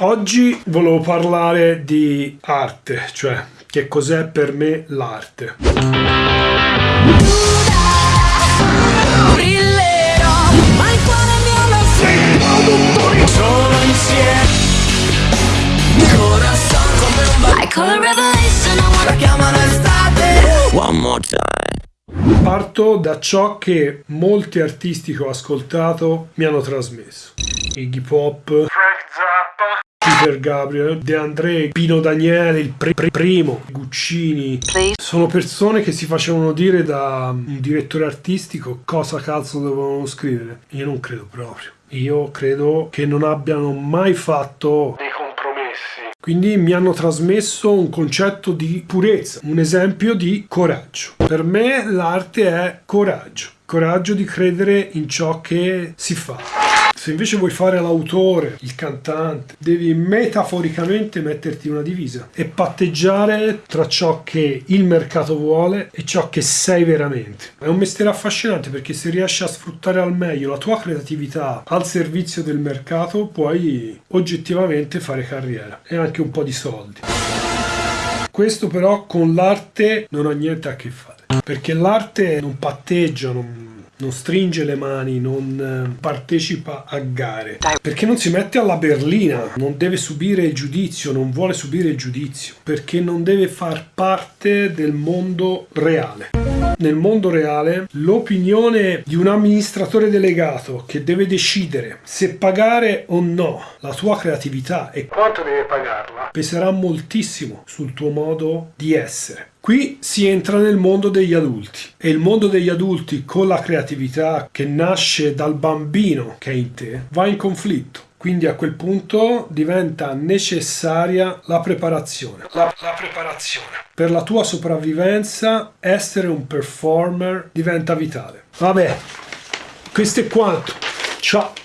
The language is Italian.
Oggi volevo parlare di arte, cioè che cos'è per me l'arte. Parto da ciò che molti artisti che ho ascoltato mi hanno trasmesso. Iggy Pop, Frank Zappa, Peter Gabriel, De André, Pino Daniele, il pr pr primo, Guccini. Sono persone che si facevano dire da un direttore artistico cosa cazzo dovevano scrivere. Io non credo proprio. Io credo che non abbiano mai fatto dei compromessi. Quindi mi hanno trasmesso un concetto di purezza, un esempio di coraggio. Per me l'arte è coraggio. Coraggio di credere in ciò che si fa. Se invece vuoi fare l'autore, il cantante, devi metaforicamente metterti una divisa e patteggiare tra ciò che il mercato vuole e ciò che sei veramente. È un mestiere affascinante perché se riesci a sfruttare al meglio la tua creatività al servizio del mercato puoi oggettivamente fare carriera e anche un po' di soldi. Questo però con l'arte non ha niente a che fare, perché l'arte non patteggia, non non stringe le mani, non eh, partecipa a gare, perché non si mette alla berlina, non deve subire il giudizio, non vuole subire il giudizio, perché non deve far parte del mondo reale. Nel mondo reale l'opinione di un amministratore delegato che deve decidere se pagare o no la tua creatività e quanto deve pagarla peserà moltissimo sul tuo modo di essere. Qui si entra nel mondo degli adulti e il mondo degli adulti con la creatività che nasce dal bambino che è in te va in conflitto. Quindi a quel punto diventa necessaria la preparazione. La, la, preparazione. Per la tua sopravvivenza essere un performer diventa vitale. Vabbè, questo è quanto. Ciao.